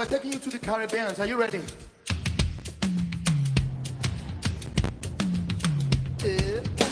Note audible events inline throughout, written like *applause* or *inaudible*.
we're taking you to the Caribbean. Are you ready? Yeah.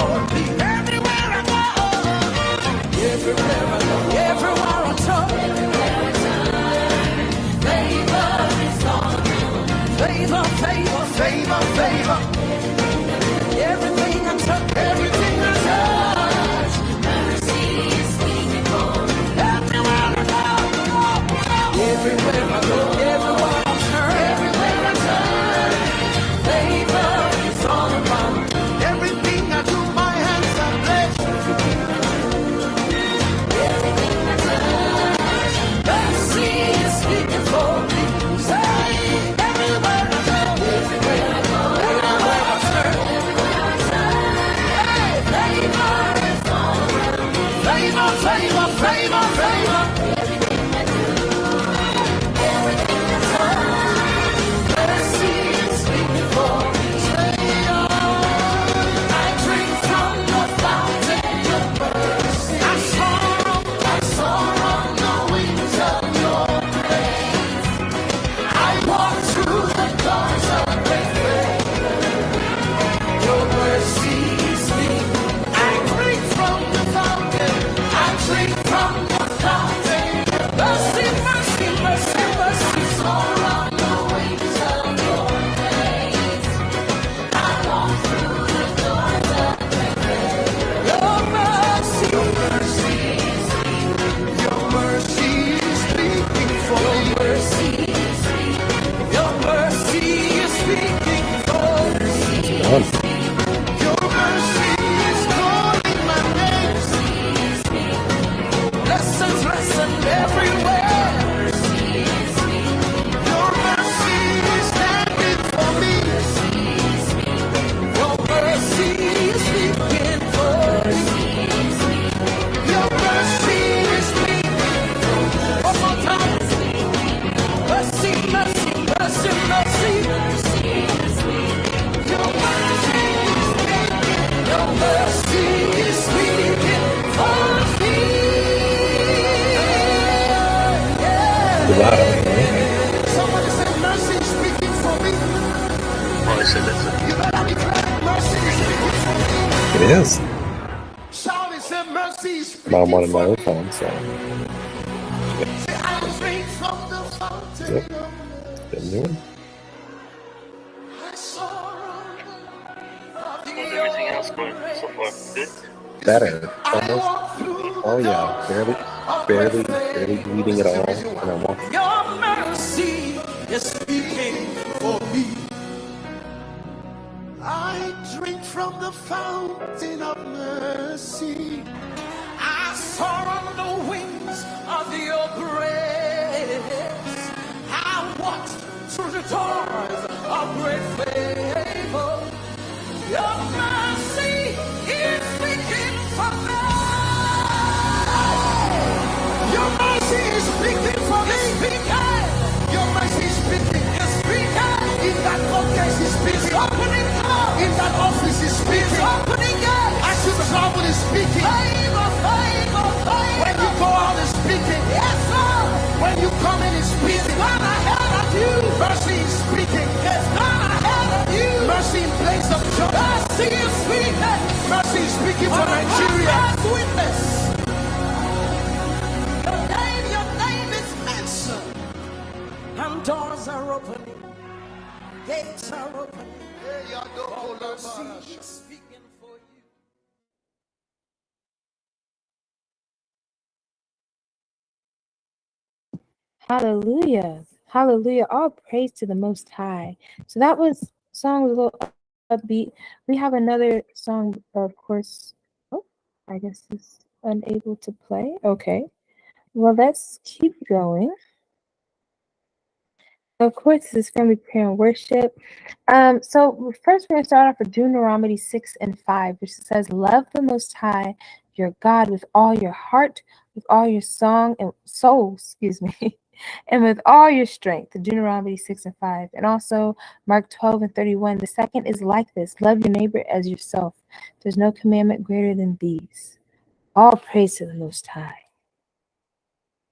for me. Everywhere I go. Everywhere of getting new one. How's everything else going so far? Good? Better. Almost. Oh yeah. Barely, barely, barely faith. bleeding at all. And I'm walking. Your mercy is speaking for me. I drink from the fountain of mercy. Speaking for Nigeria. Witness. Your name, your name is mentioned. And doors are opening. Gates are opening. Mercy is speaking for you. Hallelujah. Hallelujah. All praise to the Most High. So that was song was a little upbeat. We have another song, of course. Oh, I guess it's unable to play. Okay. Well, let's keep going. Of course, this is family prayer and worship. Um, so first we're gonna start off with Deuteronomy 6 and 5, which says, Love the most high your God with all your heart, with all your song and soul, *laughs* excuse me, and with all your strength. The Deuteronomy 6 and 5. And also Mark 12 and 31. The second is like this: love your neighbor as yourself. There's no commandment greater than these. All praise to the most high.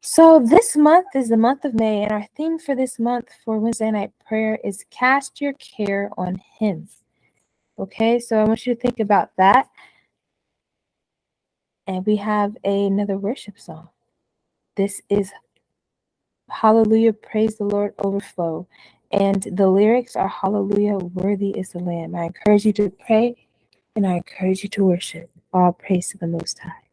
So this month is the month of May, and our theme for this month for Wednesday night prayer is cast your care on him. Okay, so I want you to think about that. And we have another worship song. This is Hallelujah, Praise the Lord, Overflow. And the lyrics are Hallelujah, worthy is the Lamb. I encourage you to pray and I encourage you to worship. All praise to the Most High.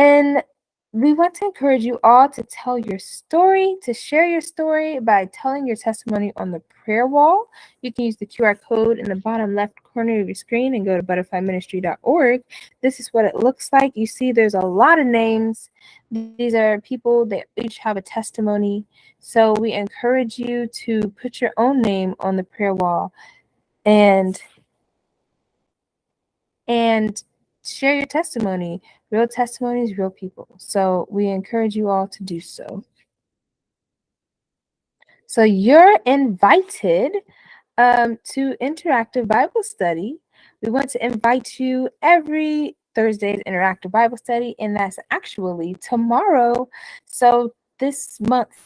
And we want to encourage you all to tell your story, to share your story by telling your testimony on the prayer wall. You can use the QR code in the bottom left corner of your screen and go to butterflyministry.org. This is what it looks like. You see, there's a lot of names. These are people that each have a testimony. So we encourage you to put your own name on the prayer wall and and share your testimony. Real testimonies, real people. So we encourage you all to do so. So you're invited um, to interactive Bible study. We want to invite you every Thursday's interactive Bible study, and that's actually tomorrow. So this month's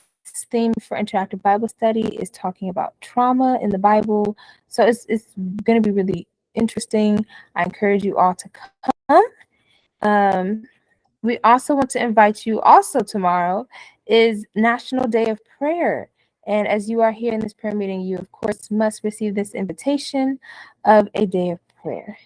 theme for interactive Bible study is talking about trauma in the Bible. So it's it's going to be really interesting. I encourage you all to come. Um, we also want to invite you also tomorrow is National Day of Prayer. And as you are here in this prayer meeting, you of course must receive this invitation of a day of prayer.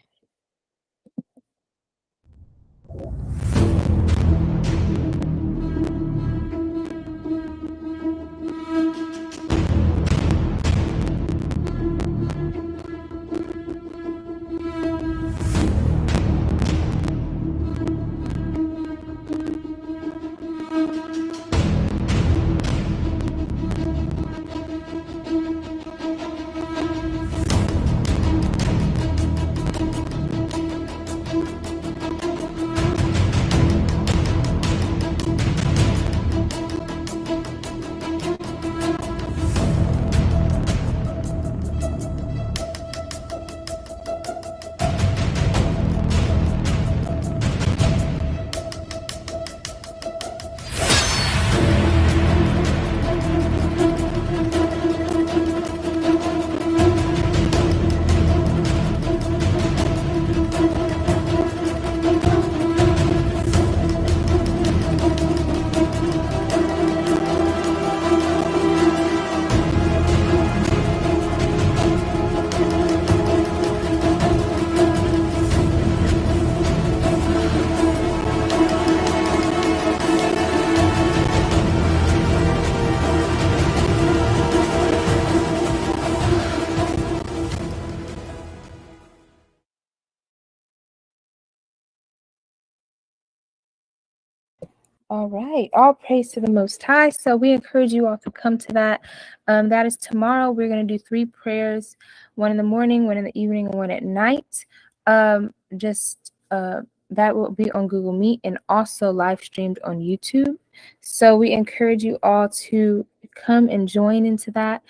All right. All praise to the Most High. So we encourage you all to come to that. Um, that is tomorrow. We're going to do three prayers one in the morning, one in the evening, and one at night. Um, just uh, that will be on Google Meet and also live streamed on YouTube. So we encourage you all to come and join into that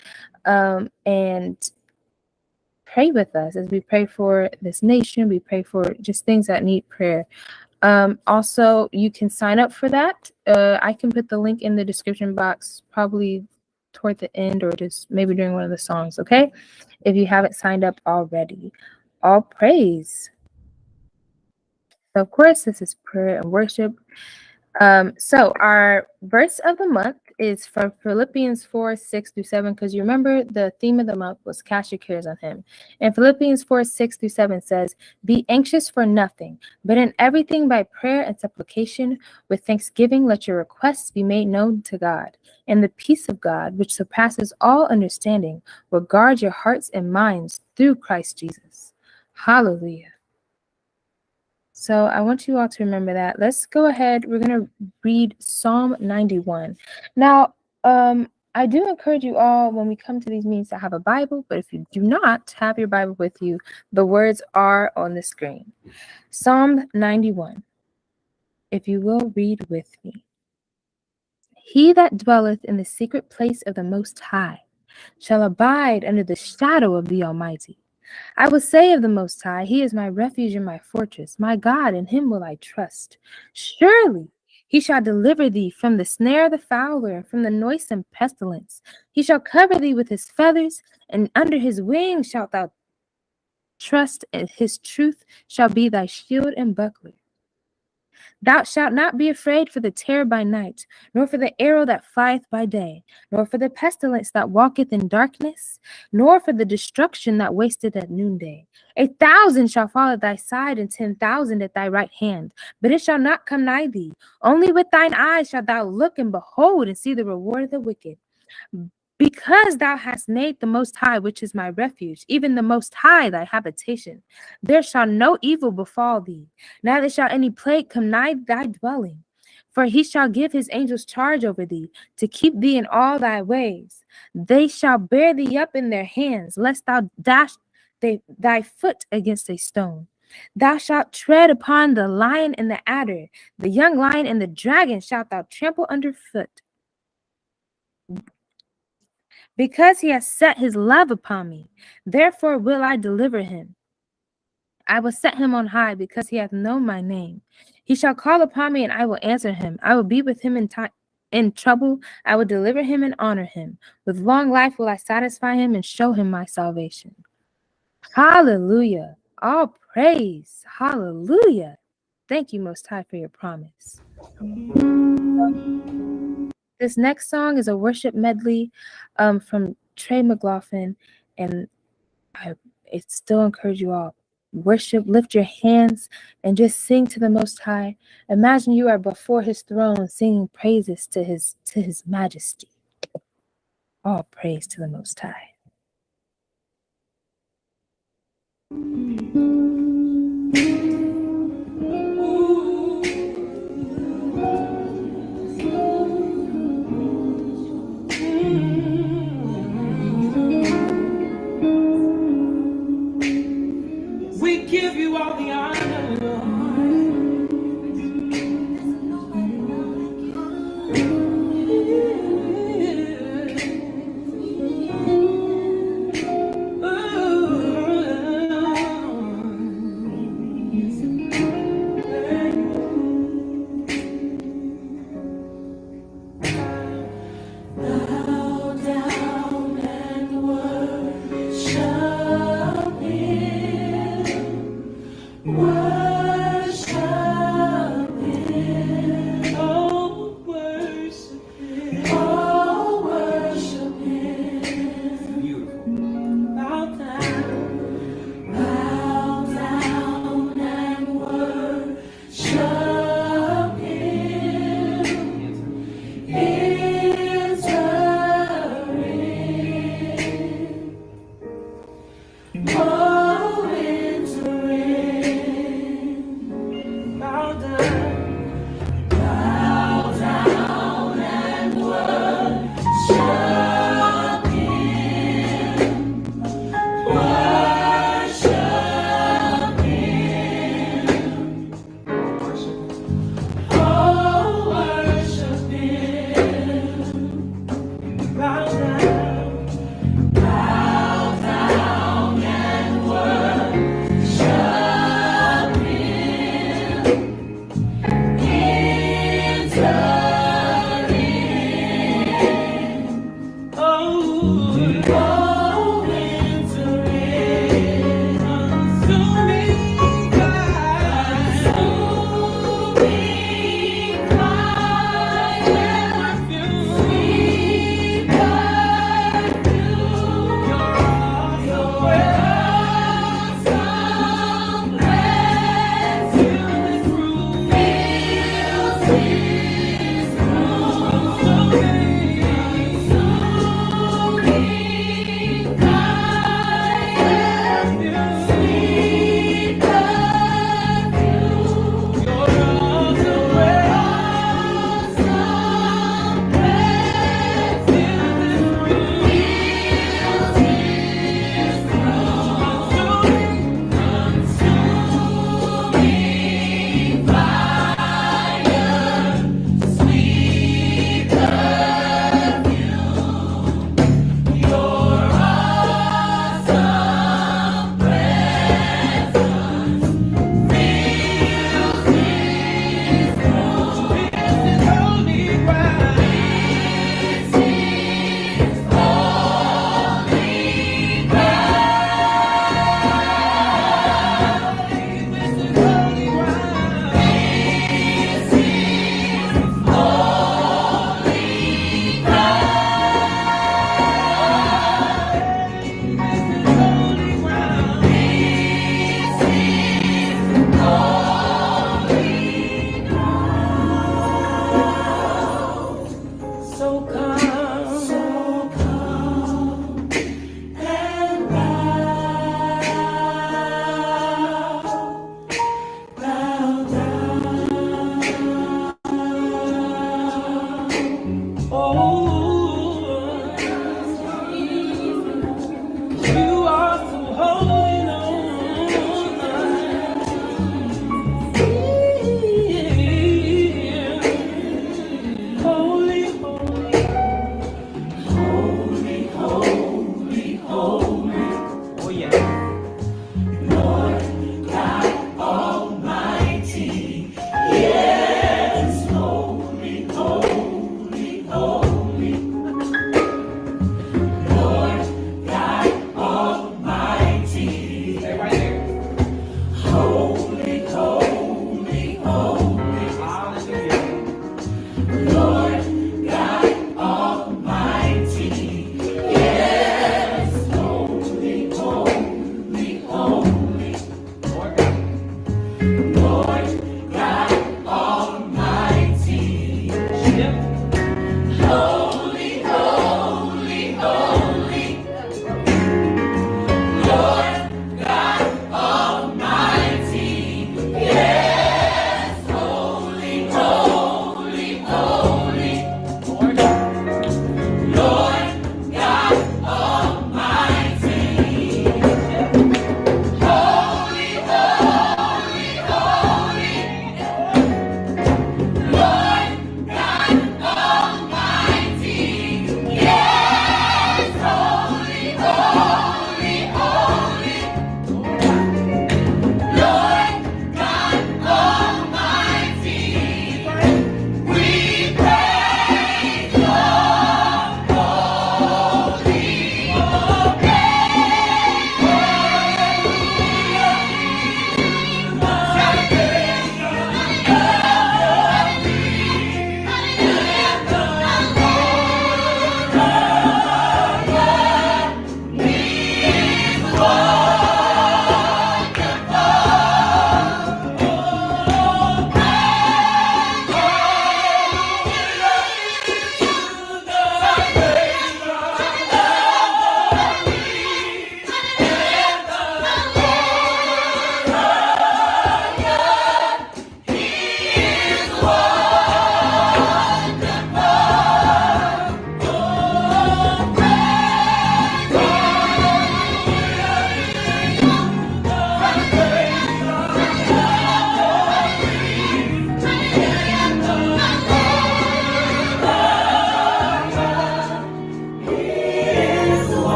um, and pray with us as we pray for this nation. We pray for just things that need prayer. Um, also, you can sign up for that. Uh, I can put the link in the description box probably toward the end or just maybe during one of the songs, okay? If you haven't signed up already. All praise. So, of course, this is prayer and worship. Um, so, our verse of the month is from Philippians 4 6 through 7, because you remember the theme of the month was cast your cares on him. And Philippians 4 6 through 7 says, Be anxious for nothing, but in everything by prayer and supplication, with thanksgiving, let your requests be made known to God. And the peace of God, which surpasses all understanding, will guard your hearts and minds through Christ Jesus. Hallelujah. So I want you all to remember that. Let's go ahead. We're going to read Psalm 91. Now, um, I do encourage you all when we come to these meetings to have a Bible, but if you do not have your Bible with you, the words are on the screen. Psalm 91. If you will read with me. He that dwelleth in the secret place of the Most High shall abide under the shadow of the Almighty. I will say of the Most High, He is my refuge and my fortress, my God, in Him will I trust. Surely He shall deliver thee from the snare of the fowler, and from the noisome pestilence. He shall cover thee with His feathers, and under His wings shalt thou trust, and His truth shall be thy shield and buckler. Thou shalt not be afraid for the terror by night, nor for the arrow that flieth by day, nor for the pestilence that walketh in darkness, nor for the destruction that wasteth at noonday. A thousand shall fall at thy side, and ten thousand at thy right hand, but it shall not come nigh thee. Only with thine eyes shalt thou look and behold and see the reward of the wicked. Because thou hast made the Most High, which is my refuge, even the Most High thy habitation, there shall no evil befall thee, neither shall any plague come nigh thy dwelling. For he shall give his angels charge over thee, to keep thee in all thy ways. They shall bear thee up in their hands, lest thou dash they, thy foot against a stone. Thou shalt tread upon the lion and the adder, the young lion and the dragon shalt thou trample under foot because he has set his love upon me. Therefore will I deliver him. I will set him on high because he hath known my name. He shall call upon me and I will answer him. I will be with him in time. In trouble, I will deliver him and honor him. With long life will I satisfy him and show him my salvation. Hallelujah. All praise. Hallelujah. Thank you, Most High, for your promise. This next song is a worship medley um, from Trey McLaughlin, and I still encourage you all worship, lift your hands, and just sing to the Most High. Imagine you are before His throne, singing praises to His to His Majesty. All praise to the Most High. We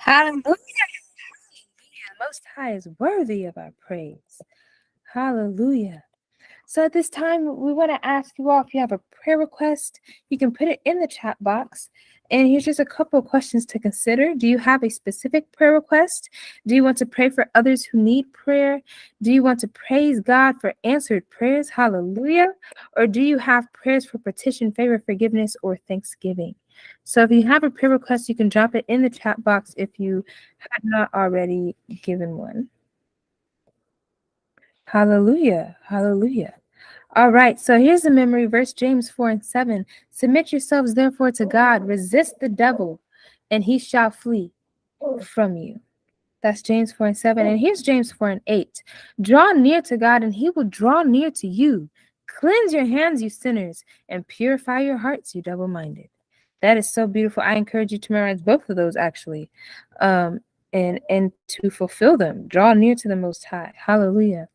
Hallelujah. Most High is worthy of our praise. Hallelujah. So at this time, we want to ask you all if you have a prayer request, you can put it in the chat box. And here's just a couple of questions to consider. Do you have a specific prayer request? Do you want to pray for others who need prayer? Do you want to praise God for answered prayers? Hallelujah. Or do you have prayers for petition, favor, forgiveness, or thanksgiving? So if you have a prayer request, you can drop it in the chat box if you had not already given one. Hallelujah. Hallelujah. All right. So here's the memory verse James 4 and 7. Submit yourselves therefore to God, resist the devil, and he shall flee from you. That's James 4 and 7. And here's James 4 and 8. Draw near to God, and he will draw near to you. Cleanse your hands, you sinners, and purify your hearts, you double minded. That is so beautiful. I encourage you to memorize both of those actually. Um, and and to fulfill them. Draw near to the most high. Hallelujah.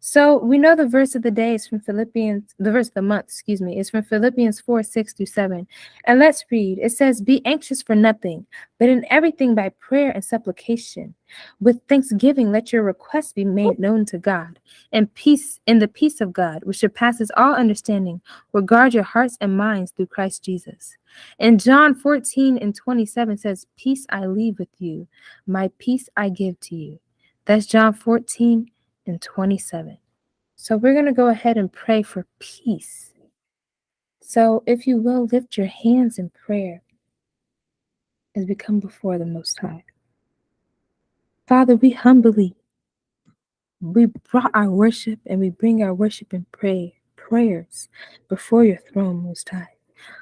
So we know the verse of the day is from Philippians, the verse of the month, excuse me, is from Philippians 4, 6 through 7. And let's read. It says, Be anxious for nothing, but in everything by prayer and supplication. With thanksgiving, let your requests be made known to God. And peace, in the peace of God, which surpasses all understanding, will guard your hearts and minds through Christ Jesus. And John 14 and 27 says, Peace I leave with you, my peace I give to you. That's John 14 and 27. So we're going to go ahead and pray for peace. So if you will, lift your hands in prayer as we come before the Most High. Father, we humbly, we brought our worship and we bring our worship and pray prayers before your throne, Most High.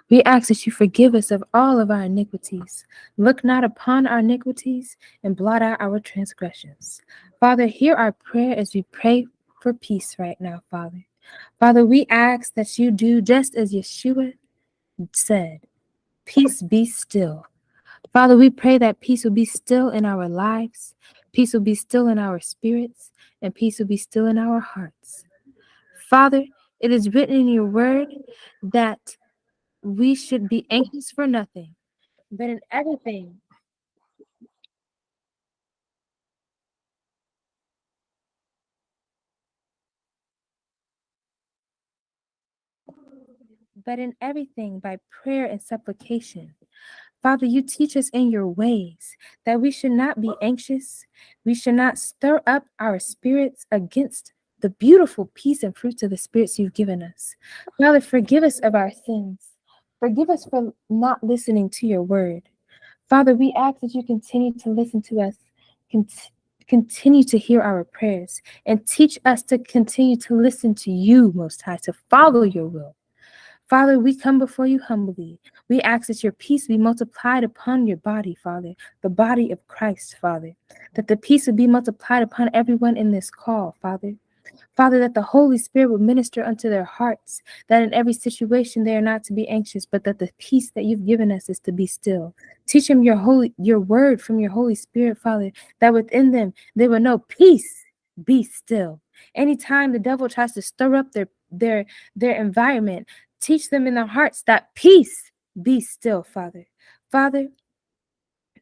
We ask that you forgive us of all of our iniquities. Look not upon our iniquities and blot out our transgressions. Father, hear our prayer as we pray for peace right now, Father. Father, we ask that you do just as Yeshua said peace be still. Father, we pray that peace will be still in our lives, peace will be still in our spirits, and peace will be still in our hearts. Father, it is written in your word that we should be anxious for nothing, but in everything. But in everything by prayer and supplication. Father, you teach us in your ways that we should not be anxious. We should not stir up our spirits against the beautiful peace and fruits of the spirits you've given us. Father, forgive us of our sins. Forgive us for not listening to your word. Father, we ask that you continue to listen to us, cont- continue to hear our prayers, and teach us to continue to listen to you, Most High, to follow your will. Father, we come before you humbly. We ask that your peace be multiplied upon your body, Father, the body of Christ, Father, that the peace would be multiplied upon everyone in this call, Father. Father, that the Holy Spirit would minister unto their hearts, that in every situation they are not to be anxious, but that the peace that you've given us is to be still. Teach them your holy your word from your Holy Spirit, Father, that within them they will know peace, be still. Anytime the devil tries to stir up their their their environment, teach them in their hearts that peace be still, Father. Father,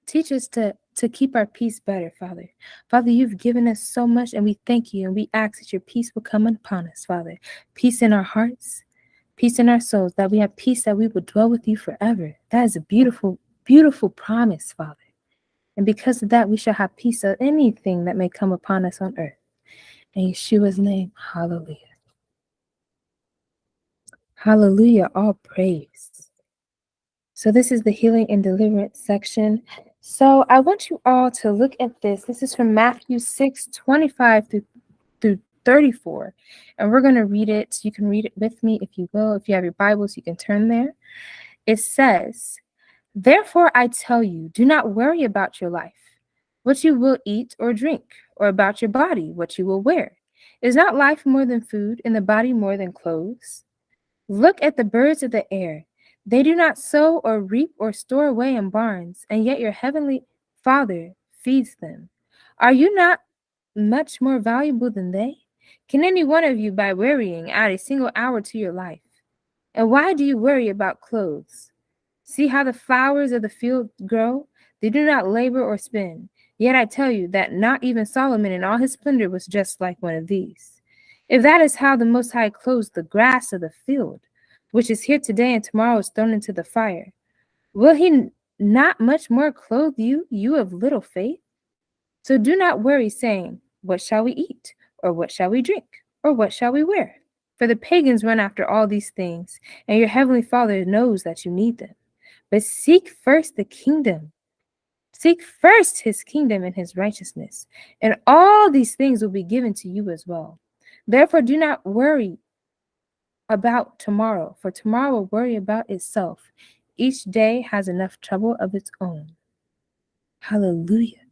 teach us to to keep our peace better, Father. Father, you've given us so much, and we thank you, and we ask that your peace will come upon us, Father. Peace in our hearts, peace in our souls, that we have peace that we will dwell with you forever. That is a beautiful, beautiful promise, Father. And because of that, we shall have peace of anything that may come upon us on earth. In Yeshua's name, hallelujah. Hallelujah, all praise. So, this is the healing and deliverance section. So I want you all to look at this. This is from Matthew 6 25 through, through 34. And we're going to read it. You can read it with me if you will. If you have your Bibles, you can turn there. It says, Therefore I tell you, do not worry about your life, what you will eat or drink, or about your body, what you will wear. Is not life more than food, and the body more than clothes? Look at the birds of the air. They do not sow or reap or store away in barns, and yet your heavenly Father feeds them. Are you not much more valuable than they? Can any one of you, by worrying, add a single hour to your life? And why do you worry about clothes? See how the flowers of the field grow? They do not labor or spin. Yet I tell you that not even Solomon in all his splendor was just like one of these. If that is how the Most High clothes the grass of the field, which is here today and tomorrow is thrown into the fire. Will he not much more clothe you, you of little faith? So do not worry, saying, What shall we eat? Or what shall we drink? Or what shall we wear? For the pagans run after all these things, and your heavenly Father knows that you need them. But seek first the kingdom. Seek first his kingdom and his righteousness, and all these things will be given to you as well. Therefore, do not worry about tomorrow, for tomorrow will worry about itself. Each day has enough trouble of its own. Hallelujah.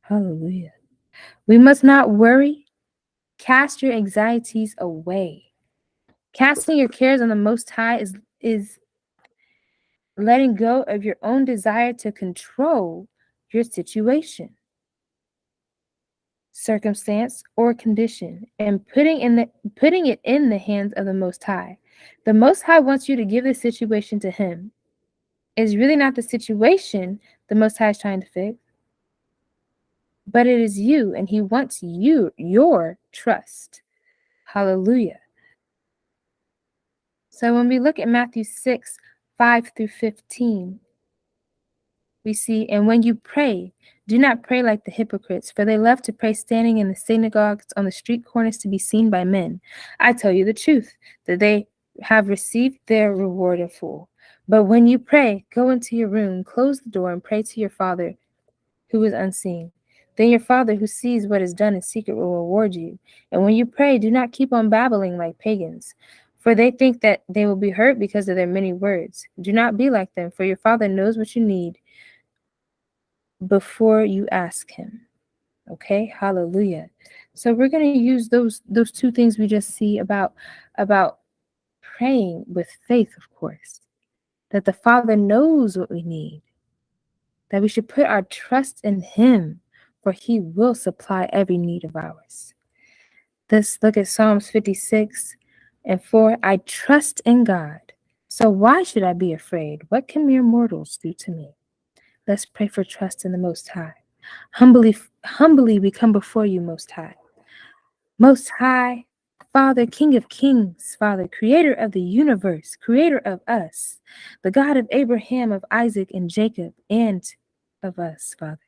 Hallelujah. We must not worry. Cast your anxieties away. Casting your cares on the Most High is, is letting go of your own desire to control your situation circumstance, or condition, and putting in the putting it in the hands of the Most High. The Most High wants you to give the situation to Him. It's really not the situation the Most High is trying to fix, but it is you, and He wants you, your trust. Hallelujah. So when we look at Matthew 6, 5 through 15, we see, and when you pray, do not pray like the hypocrites, for they love to pray standing in the synagogues on the street corners to be seen by men. I tell you the truth, that they have received their reward in full. But when you pray, go into your room, close the door, and pray to your Father who is unseen. Then your Father who sees what is done in secret will reward you. And when you pray, do not keep on babbling like pagans, for they think that they will be hurt because of their many words. Do not be like them, for your Father knows what you need before you ask him. Okay? Hallelujah. So we're going to use those those two things we just see about about praying with faith, of course. That the Father knows what we need. That we should put our trust in him, for he will supply every need of ours. Let's look at Psalms 56 and 4. I trust in God. So why should I be afraid? What can mere mortals do to me? Let's pray for trust in the Most High. Humbly, humbly we come before you, Most High. Most High, Father, King of Kings, Father, Creator of the universe, Creator of us, the God of Abraham, of Isaac, and Jacob, and of us, Father.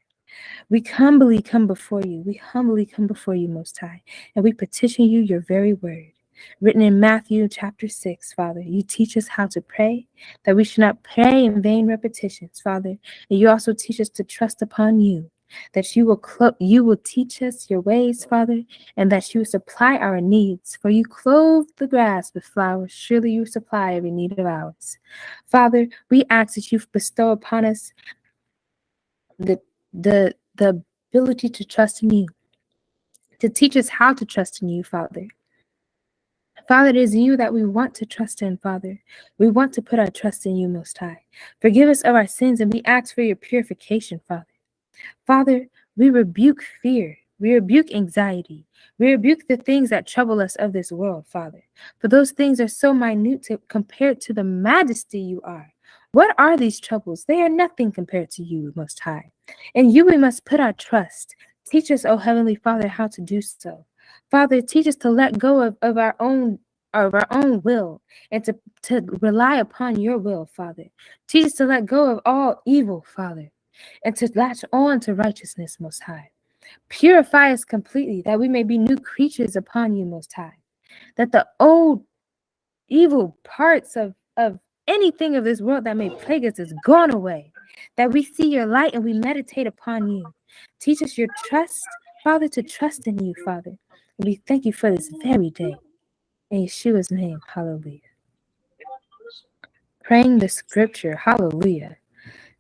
We humbly come before you. We humbly come before you, Most High, and we petition you your very word. Written in Matthew chapter 6, Father, you teach us how to pray, that we should not pray in vain repetitions, Father. And you also teach us to trust upon you, that you will you will teach us your ways, Father, and that you will supply our needs. For you clothe the grass with flowers, surely you supply every need of ours. Father, we ask that you bestow upon us the the the ability to trust in you, to teach us how to trust in you, Father. Father, it is you that we want to trust in, Father. We want to put our trust in you, Most High. Forgive us of our sins, and we ask for your purification, Father. Father, we rebuke fear. We rebuke anxiety. We rebuke the things that trouble us of this world, Father. For those things are so minute to, compared to the majesty you are. What are these troubles? They are nothing compared to you, Most High. In you we must put our trust. Teach us, O Heavenly Father, how to do so. Father, teach us to let go of, of our own of our own will and to, to rely upon your will, Father. Teach us to let go of all evil, Father, and to latch on to righteousness, Most High. Purify us completely that we may be new creatures upon you, Most High. That the old evil parts of, of anything of this world that may plague us is gone away. That we see your light and we meditate upon you. Teach us your trust, Father, to trust in you, Father. We thank you for this very day. In Yeshua's name, hallelujah. Praying the scripture, hallelujah.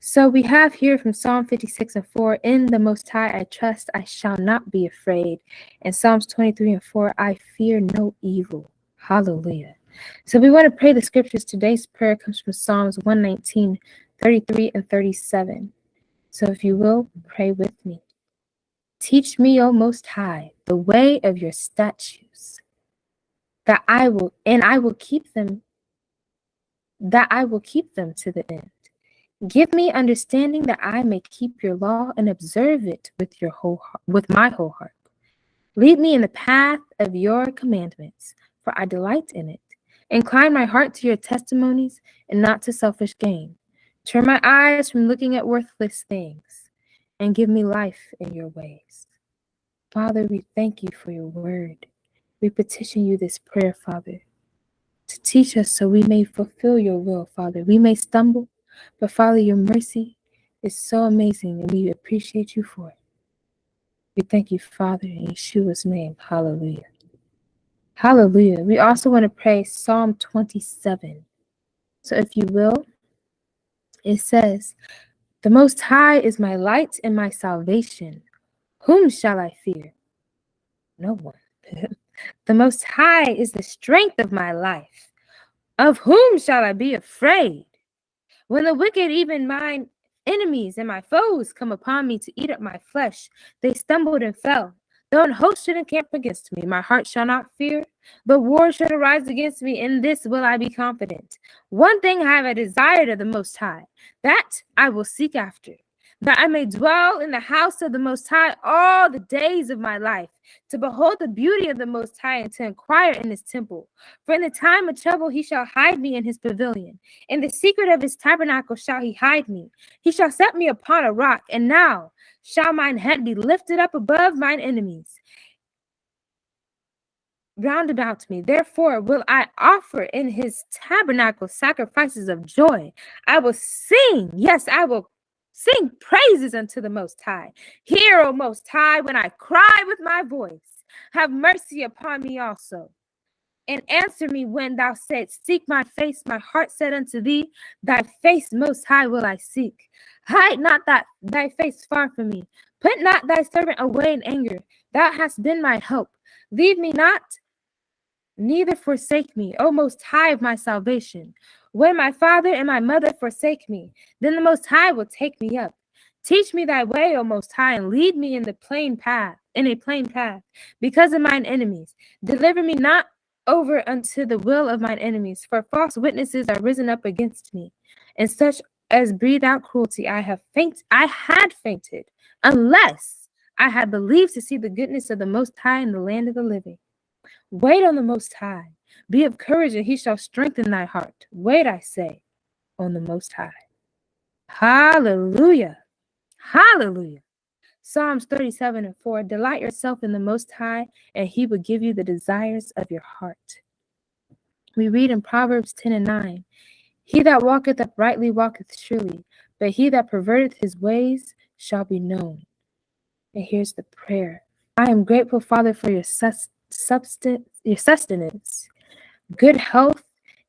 So we have here from Psalm 56 and 4 In the Most High I trust, I shall not be afraid. And Psalms 23 and 4 I fear no evil. Hallelujah. So we want to pray the scriptures. Today's prayer comes from Psalms 119, 33, and 37. So if you will, pray with me. Teach me, O Most High, the way of your statutes, that I will, and I will keep them, that I will keep them to the end. Give me understanding that I may keep your law and observe it with your whole with my whole heart. Lead me in the path of your commandments, for I delight in it. Incline my heart to your testimonies and not to selfish gain. Turn my eyes from looking at worthless things and give me life in your ways. Father, we thank you for your word. We petition you this prayer, Father, to teach us so we may fulfill your will, Father. We may stumble, but Father, your mercy is so amazing and we appreciate you for it. We thank you, Father, in Yeshua's name. Hallelujah. Hallelujah. We also want to pray Psalm 27. So if you will, it says, The Most High is my light and my salvation. Whom shall I fear? No one. *laughs* the Most High is the strength of my life. Of whom shall I be afraid? When the wicked, even mine enemies and my foes, come upon me to eat up my flesh, they stumbled and fell. Though an host should encamp against me, my heart shall not fear. The war should arise against me, in this will I be confident. One thing I have a desire of the Most High, that I will seek after, that I may dwell in the house of the Most High all the days of my life, to behold the beauty of the Most High and to inquire in his temple. For in the time of trouble he shall hide me in his pavilion. In the secret of his tabernacle shall he hide me. He shall set me upon a rock, and now shall mine head be lifted up above mine enemies round about me. Therefore will I offer in his tabernacle sacrifices of joy. I will sing, yes, I will sing praises unto the Most High. Hear, O Most High, when I cry with my voice. Have mercy upon me also. And answer me when thou saidst, Seek my face. My heart said unto thee, Thy face most high will I seek. Hide not that thy face far from me. Put not thy servant away in anger. Thou hast been my help. Leave me not, neither forsake me, O most high of my salvation. When my father and my mother forsake me, then the most high will take me up. Teach me thy way, O most high, and lead me in the plain path, in a plain path, because of mine enemies. Deliver me not over unto the will of mine enemies, for false witnesses are risen up against me, and such as breathe out cruelty. I have faint, I had fainted, unless I had believed to see the goodness of the Most High in the land of the living. Wait on the Most High. Be of courage, and he shall strengthen thy heart. Wait, I say, on the Most High. Hallelujah. Hallelujah. Psalms 37 and 4 Delight yourself in the Most High, and He will give you the desires of your heart. We read in Proverbs 10 and 9 He that walketh uprightly walketh surely, but he that perverteth his ways shall be known. And here's the prayer I am grateful, Father, for your sus- substance, your sustenance, good health,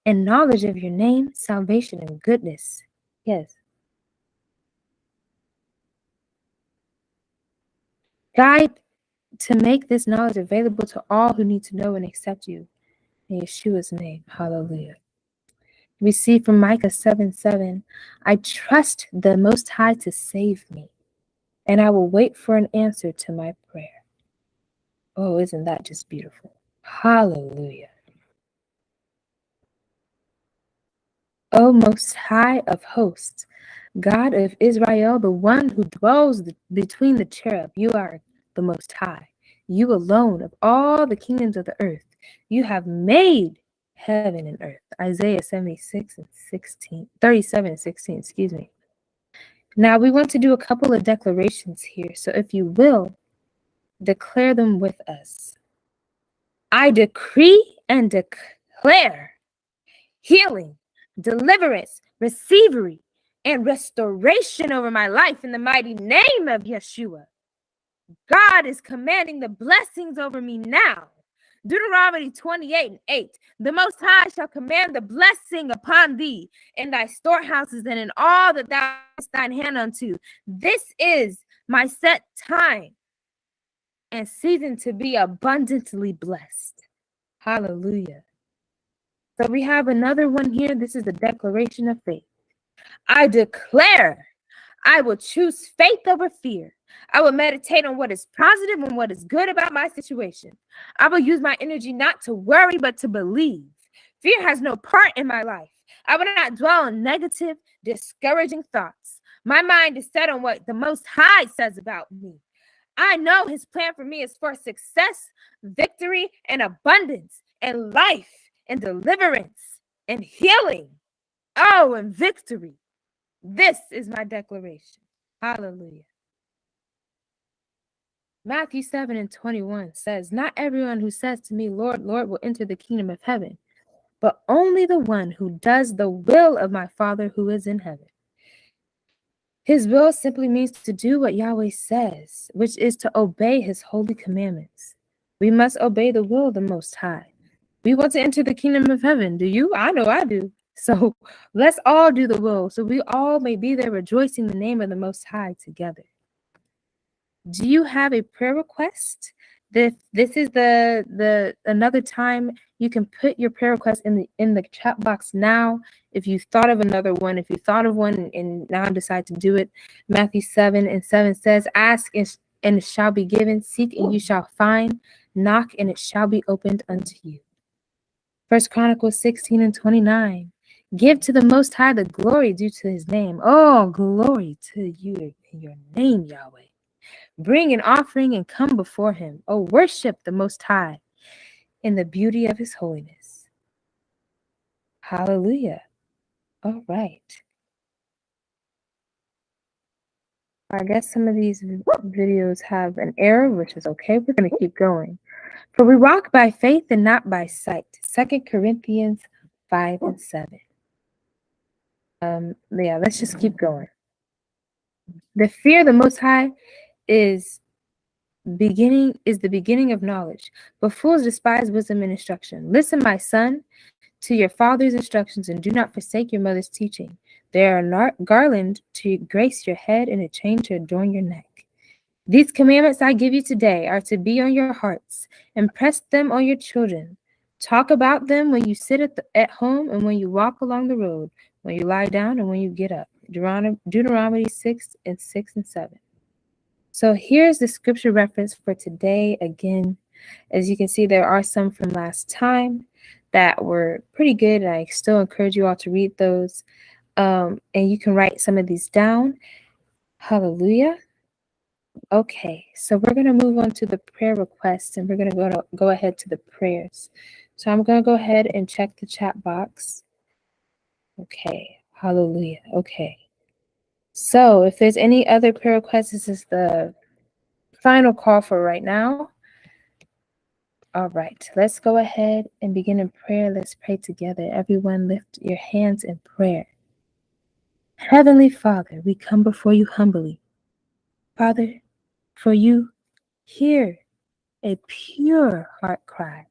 and knowledge of your name, salvation, and goodness. Yes. Guide to make this knowledge available to all who need to know and accept you. In Yeshua's name. Hallelujah. We see from Micah 7 7, I trust the Most High to save me, and I will wait for an answer to my prayer. Oh, isn't that just beautiful? Hallelujah. O Most High of hosts, God of Israel, the one who dwells between the cherub, you are the Most High. You alone of all the kingdoms of the earth, you have made heaven and earth. Isaiah 76 and 16, 37 and 16, excuse me. Now we want to do a couple of declarations here. So if you will, declare them with us. I decree and declare healing, deliverance, receivery, and restoration over my life in the mighty name of Yeshua. God is commanding the blessings over me now. Deuteronomy 28 and 8. The Most High shall command the blessing upon thee in thy storehouses and in all that thou thine hand unto. This is my set time and season to be abundantly blessed. Hallelujah. So we have another one here. This is a declaration of faith. I declare I will choose faith over fear. I will meditate on what is positive and what is good about my situation. I will use my energy not to worry, but to believe. Fear has no part in my life. I will not dwell on negative, discouraging thoughts. My mind is set on what the Most High says about me. I know His plan for me is for success, victory, and abundance, and life, and deliverance, and healing. Oh, and victory. This is my declaration. Hallelujah. Matthew 7 and 21 says, Not everyone who says to me, Lord, Lord, will enter the kingdom of heaven, but only the one who does the will of my Father who is in heaven. His will simply means to do what Yahweh says, which is to obey his holy commandments. We must obey the will of the Most High. We want to enter the kingdom of heaven. Do you? I know I do. So *laughs* let's all do the will so we all may be there rejoicing the name of the Most High together. Do you have a prayer request? This this is the the another time you can put your prayer request in the in the chat box now. If you thought of another one, if you thought of one and now decide to do it, Matthew 7 and 7 says, Ask and, and it shall be given, seek and you shall find, knock and it shall be opened unto you. First Chronicles 16 and 29. Give to the Most High the glory due to his name. Oh, glory to you in your name, Yahweh. Bring an offering and come before him. Oh, worship the Most High in the beauty of his holiness. Hallelujah. All right. I guess some of these videos have an error, which is okay. We're going to keep going. For we walk by faith and not by sight. Second Corinthians 5 and 7. Um, yeah, let's just keep going. The fear of the Most High is beginning is the beginning of knowledge but fools despise wisdom and instruction. Listen my son to your father's instructions and do not forsake your mother's teaching. They are a garland to grace your head and a chain to adorn your neck. These commandments i give you today are to be on your hearts. Impress them on your children. Talk about them when you sit at, the, at home and when you walk along the road when you lie down and when you get up deuteronomy, deuteronomy 6 and 6 and 7 so here's the scripture reference for today. Again, as you can see, there are some from last time that were pretty good. And I still encourage you all to read those. Um, and you can write some of these down. Hallelujah. Okay, so we're going to move on to the prayer requests and we're going to go to go ahead to the prayers. So I'm going to go ahead and check the chat box. Okay, hallelujah. Okay. So if there's any other prayer requests, this is the final call for right now. All right, let's go ahead and begin in prayer. Let's pray together. Everyone, lift your hands in prayer. Heavenly Father, we come before you humbly. Father, for you hear a pure heart cry.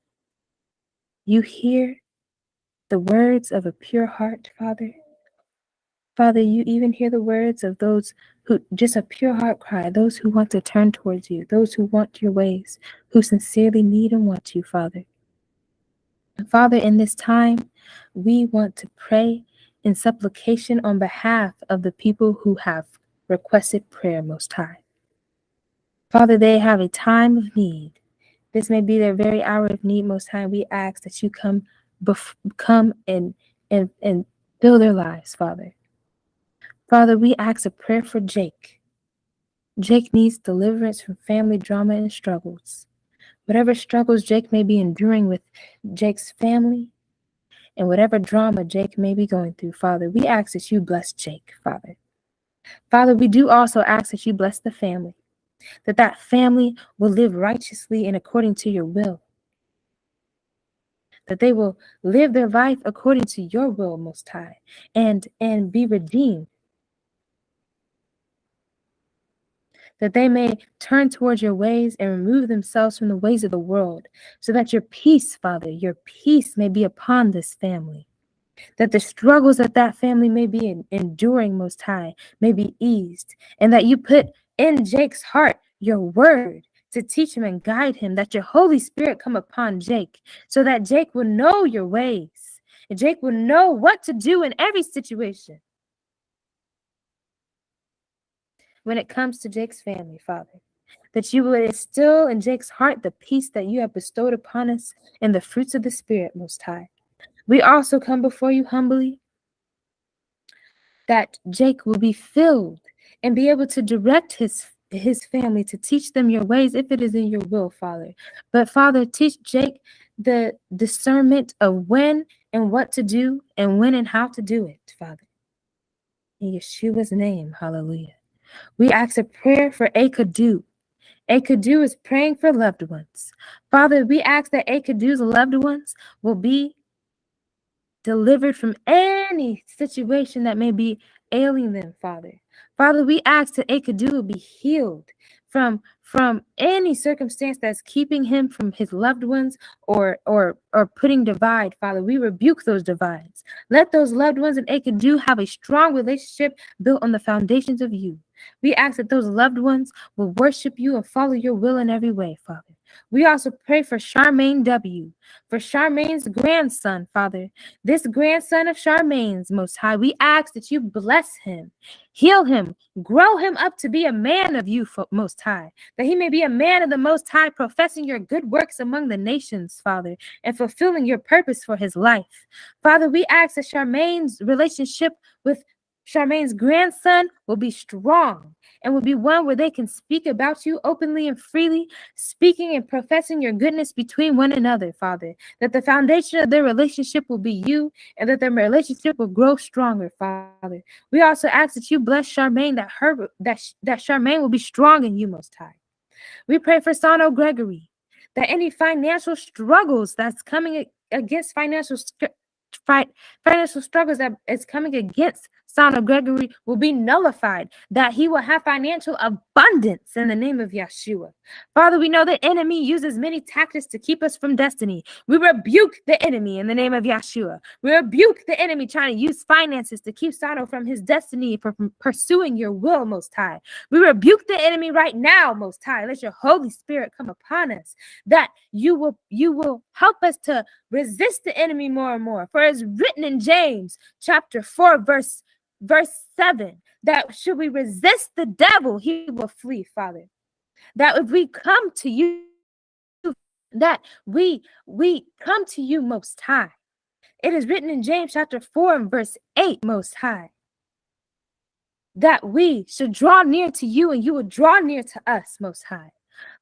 You hear the words of a pure heart, Father. Father, you even hear the words of those who just a pure heart cry, those who want to turn towards you, those who want your ways, who sincerely need and want you, Father. Father, in this time, we want to pray in supplication on behalf of the people who have requested prayer, Most High. Father, they have a time of need. This may be their very hour of need, Most High. We ask that you come, bef- come and and and fill their lives, Father. Father, we ask a prayer for Jake. Jake needs deliverance from family drama and struggles. Whatever struggles Jake may be enduring with Jake's family and whatever drama Jake may be going through, Father, we ask that you bless Jake, Father. Father, we do also ask that you bless the family, that that family will live righteously and according to your will, that they will live their life according to your will, Most High, and and be redeemed that they may turn towards your ways and remove themselves from the ways of the world, so that your peace, Father, your peace may be upon this family. That the struggles that that family may be enduring, Most High, may be eased, and that you put in Jake's heart your word to teach him and guide him, that your Holy Spirit come upon Jake, so that Jake will know your ways, and Jake will know what to do in every situation. when it comes to Jake's family, Father. That you would instill in Jake's heart the peace that you have bestowed upon us and the fruits of the Spirit, Most High. We also come before you humbly that Jake will be filled and be able to direct his his family to teach them your ways if it is in your will, Father. But Father, teach Jake the discernment of when and what to do and when and how to do it, Father. In Yeshua's name, hallelujah. We ask a prayer for Akadu. Akadu is praying for loved ones. Father, we ask that Akadu's loved ones will be delivered from any situation that may be ailing them, Father. Father, we ask that Akadu be healed from from any circumstance that's keeping him from his loved ones or or or putting divide. Father we rebuke those divides. Let those loved ones and Akadu have a strong relationship built on the foundations of you. We ask that those loved ones will worship you and follow your will in every way father we also pray for Charmaine W., for Charmaine's grandson, Father. This grandson of Charmaine's, Most High, we ask that you bless him, heal him, grow him up to be a man of you, Most High, that he may be a man of the Most High, professing your good works among the nations, Father, and fulfilling your purpose for his life. Father, we ask that Charmaine's relationship with Charmaine's grandson will be strong and will be one where they can speak about you openly and freely, speaking and professing your goodness between one another, Father. That the foundation of their relationship will be you and that their relationship will grow stronger, Father. We also ask that you bless Charmaine, that her that, that Charmaine will be strong in you, Most High. We pray for Sano Gregory, that any financial struggles that's coming against financial financial struggles that is coming against son of Gregory will be nullified, that he will have financial abundance in the name of Yeshua. Father, we know the enemy uses many tactics to keep us from destiny. We rebuke the enemy in the name of Yeshua. We rebuke the enemy trying to use finances to keep Sano from his destiny, from pursuing your will, Most High. We rebuke the enemy right now, Most High. Let your Holy Spirit come upon us, that you will you will help us to resist the enemy more and more. For it's written in James chapter 4, verse verse 7 that should we resist the devil, he will flee, Father. That if we come to you, that we we come to you most high. It is written in James chapter 4 and verse 8, most high. That we should draw near to you and you will draw near to us, most high.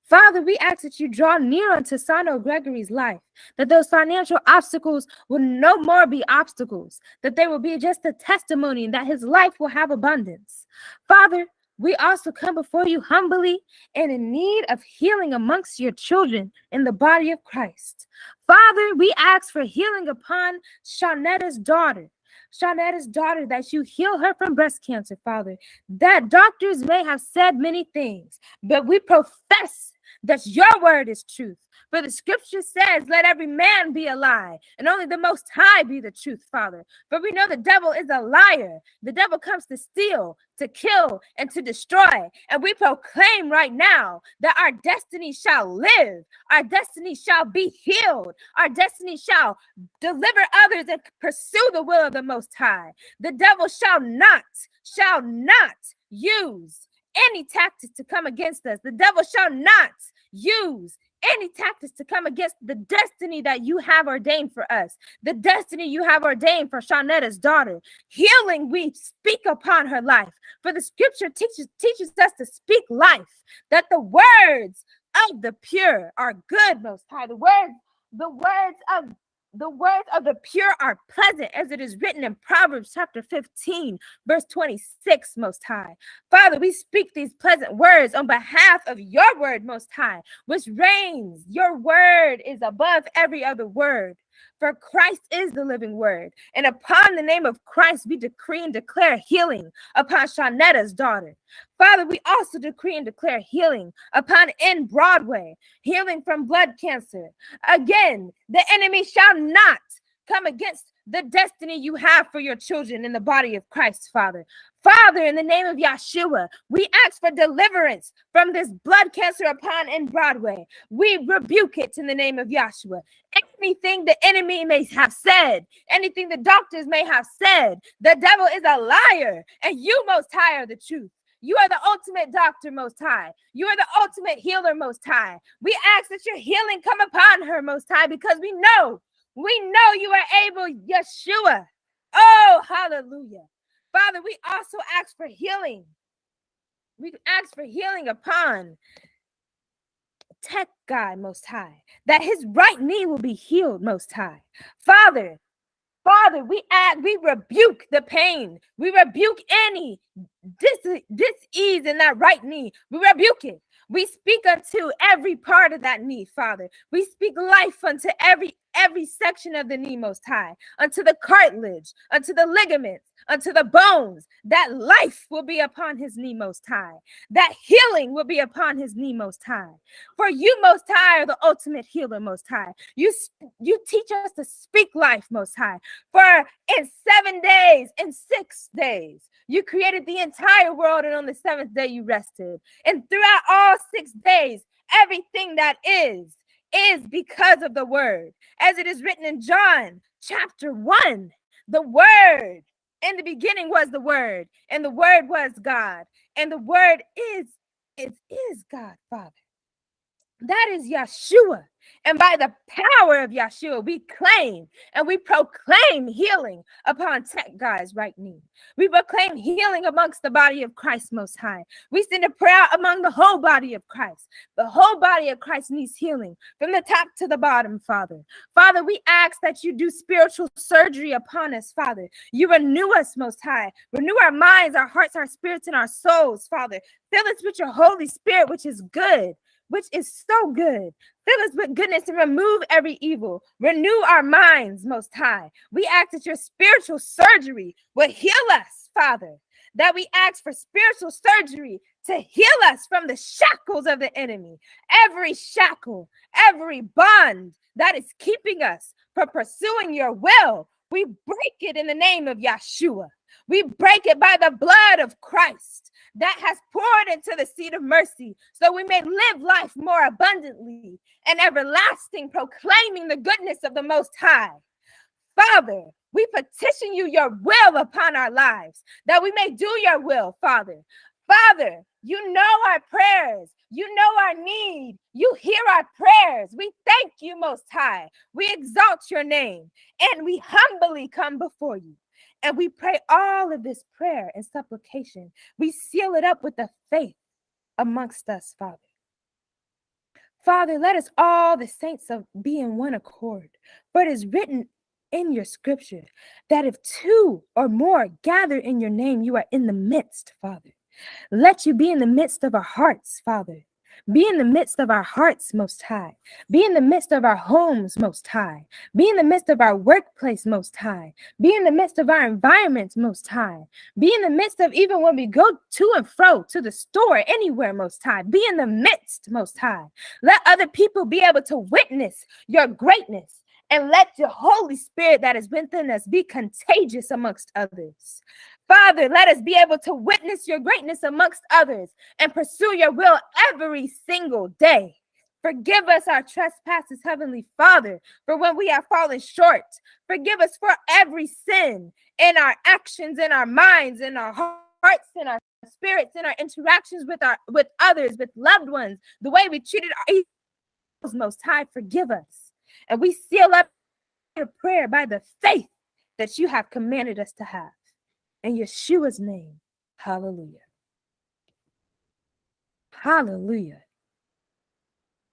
Father, we ask that you draw near unto Sano Gregory's life, that those financial obstacles will no more be obstacles, that they will be just a testimony and that his life will have abundance. Father, we also come before you humbly and in need of healing amongst your children in the body of Christ. Father, we ask for healing upon Shaunetta's daughter. Shaunetta's daughter, that you heal her from breast cancer, Father. That doctors may have said many things, but we profess that your word is truth. For the scripture says, Let every man be a lie, and only the most high be the truth, Father. For we know the devil is a liar. The devil comes to steal, to kill, and to destroy. And we proclaim right now that our destiny shall live, our destiny shall be healed, our destiny shall deliver others and pursue the will of the Most High. The devil shall not, shall not use any tactics to come against us. The devil shall not use any tactics to come against the destiny that you have ordained for us, the destiny you have ordained for Shaunetta's daughter. Healing, we speak upon her life. For the scripture teaches, teaches us to speak life, that the words of the pure are good, most high. The words, the words of the words of the pure are pleasant, as it is written in Proverbs chapter 15, verse 26, Most High. Father, we speak these pleasant words on behalf of your word, Most High, which reigns. Your word is above every other word. For Christ is the living word. And upon the name of Christ, we decree and declare healing upon Shaunetta's daughter. Father, we also decree and declare healing upon in Broadway, healing from blood cancer. Again, the enemy shall not come against the destiny you have for your children in the body of Christ, Father. Father, in the name of Yeshua, we ask for deliverance from this blood cancer upon in Broadway. We rebuke it in the name of Yeshua. Anything the enemy may have said, anything the doctors may have said, the devil is a liar, and you, Most High, are the truth. You are the ultimate doctor, Most High. You are the ultimate healer, Most High. We ask that your healing come upon her, Most High, because we know we know you are able, Yeshua. Oh, hallelujah. Father, we also ask for healing. We ask for healing upon Tech God Most High, that his right knee will be healed Most High. Father, Father, we add, we rebuke the pain. We rebuke any dis, dis-ease in that right knee. We rebuke it. We speak unto every part of that knee, Father. We speak life unto every every section of the knee most high, unto the cartilage, unto the ligaments, unto the bones. That life will be upon his knee most high. That healing will be upon his knee most high. For you most high are the ultimate healer most high. You you teach us to speak life most high. For in 7 days, in 6 days, you created the entire world, and on the seventh day you rested. And throughout all six days, everything that is, is because of the word. As it is written in John chapter 1, the word in the beginning was the word, and the word was God, and the word is, it is God, Father. That is Yeshua. And by the power of Yeshua, we claim and we proclaim healing upon Tech Guy's right knee. We proclaim healing amongst the body of Christ Most High. We send a prayer among the whole body of Christ. The whole body of Christ needs healing from the top to the bottom, Father. Father, we ask that you do spiritual surgery upon us, Father. You renew us, Most High. Renew our minds, our hearts, our spirits, and our souls, Father. Fill us with your Holy Spirit, which is good which is so good. Fill us with goodness and remove every evil. Renew our minds, Most High. We ask that your spiritual surgery will heal us, Father. That we ask for spiritual surgery to heal us from the shackles of the enemy. Every shackle, every bond that is keeping us from pursuing your will, we break it in the name of Yeshua. We break it by the blood of Christ that has poured into the seat of mercy, so we may live life more abundantly and everlasting, proclaiming the goodness of the Most High. Father, we petition you your will upon our lives, that we may do your will, Father. Father, you know our prayers. You know our need. You hear our prayers. We thank you, Most High. We exalt your name and we humbly come before you. And we pray all of this prayer and supplication. We seal it up with the faith amongst us, Father. Father, let us all, the saints, of be in one accord. For it is written in your scripture that if two or more gather in your name, you are in the midst, Father. Let you be in the midst of our hearts, Father. Be in the midst of our hearts, Most High. Be in the midst of our homes, Most High. Be in the midst of our workplace, Most High. Be in the midst of our environments, Most High. Be in the midst of even when we go to and fro to the store, anywhere, Most High. Be in the midst, Most High. Let other people be able to witness your greatness and let the Holy Spirit that is within us be contagious amongst others. Father, let us be able to witness your greatness amongst others and pursue your will every single day. Forgive us our trespasses, Heavenly Father, for when we have fallen short. Forgive us for every sin in our actions, in our minds, in our hearts, in our spirits, in our interactions with our with others, with loved ones, the way we treated our most high. Forgive us. And we seal up your prayer by the faith that you have commanded us to have. In Yeshua's name, hallelujah. Hallelujah.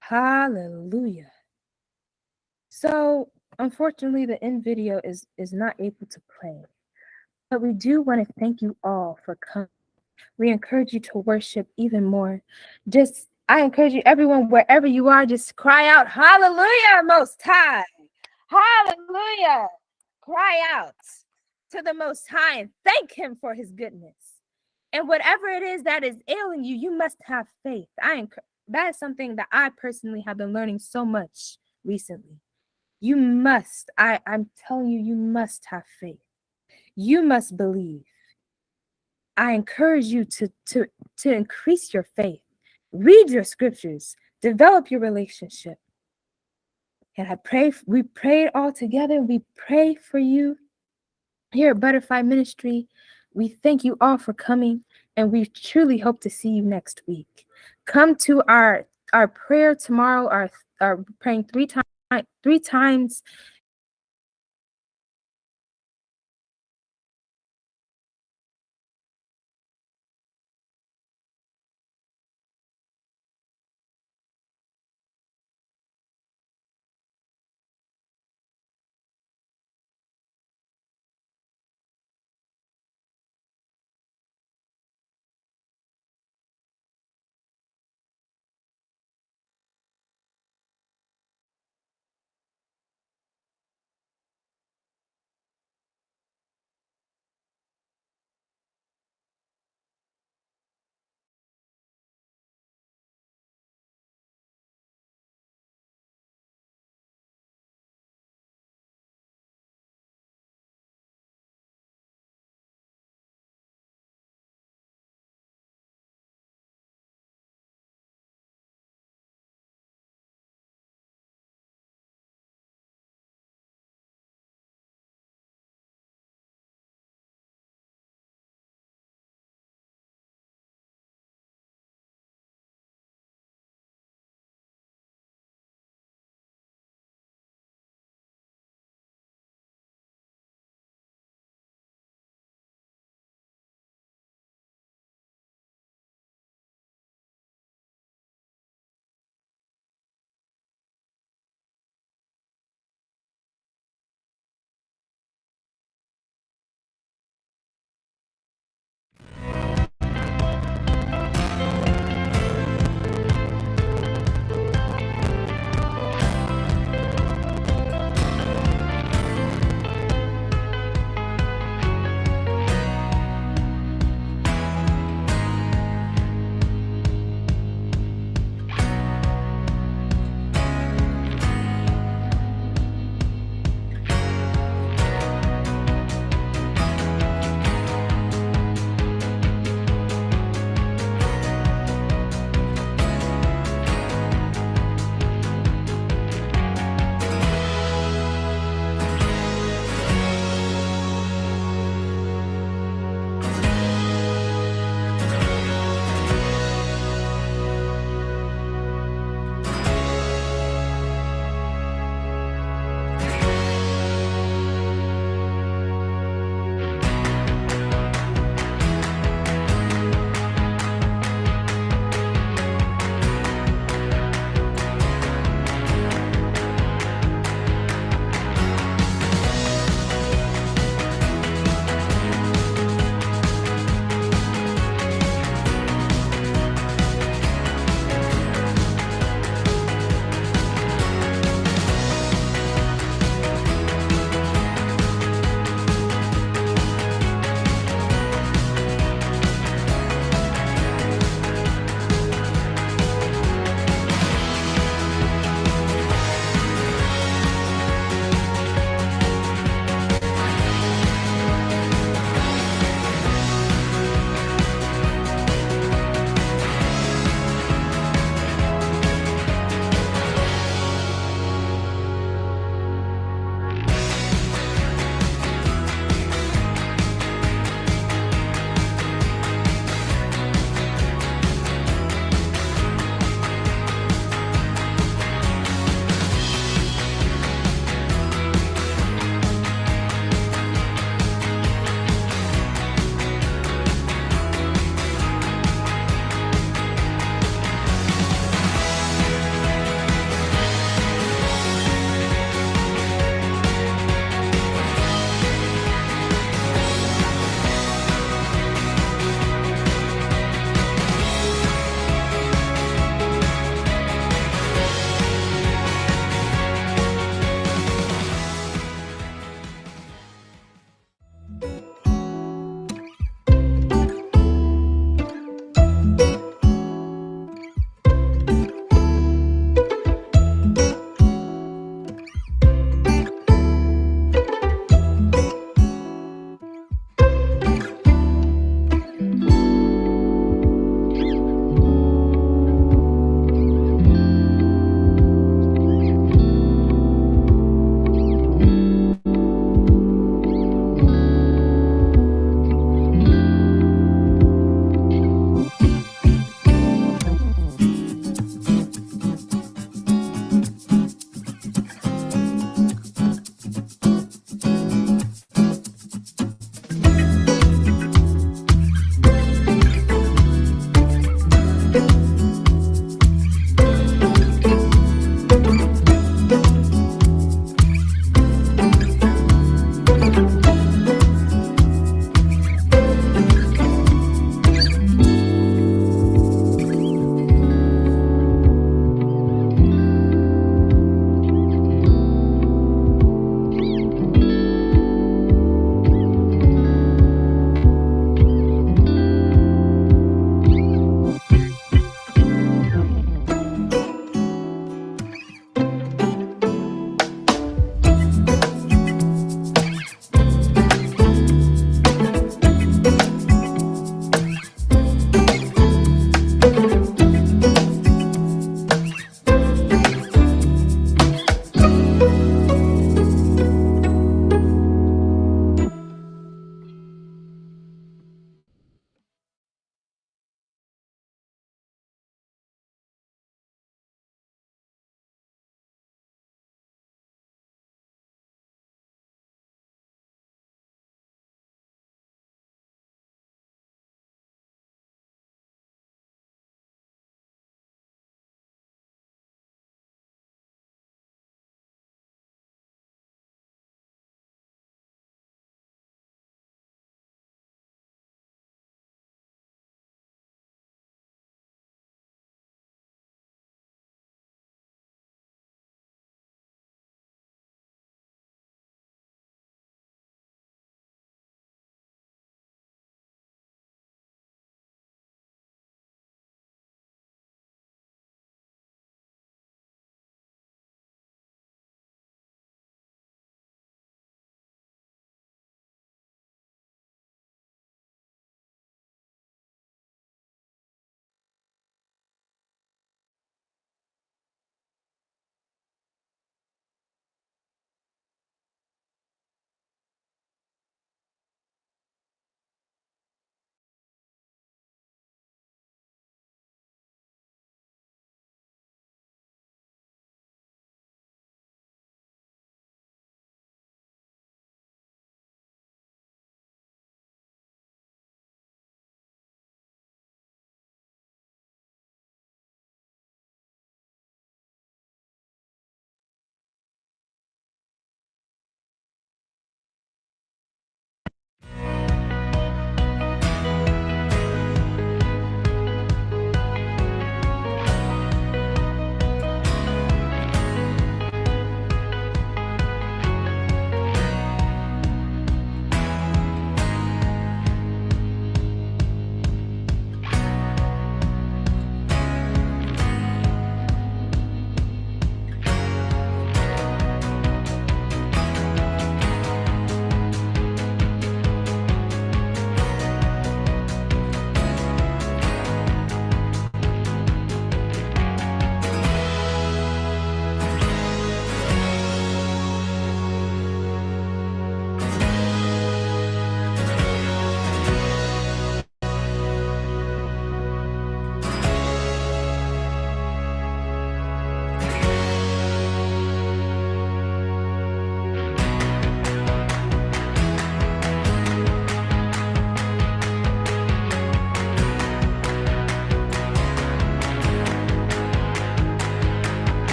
Hallelujah. So, unfortunately, the end video is is not able to play. But we do want to thank you all for coming. We encourage you to worship even more. Just I encourage you, everyone, wherever you are, just cry out, Hallelujah, Most High. Hallelujah. Cry out to the Most High and thank Him for His goodness. And whatever it is that is ailing you, you must have faith. I that is something that I personally have been learning so much recently. You must, I, I'm telling you, you must have faith. You must believe. I encourage you to, to, to increase your faith. Read your scriptures, develop your relationship. And I pray, we prayed all together. We pray for you here at Butterfly Ministry. We thank you all for coming, and we truly hope to see you next week. Come to our our prayer tomorrow. Our our praying three times three times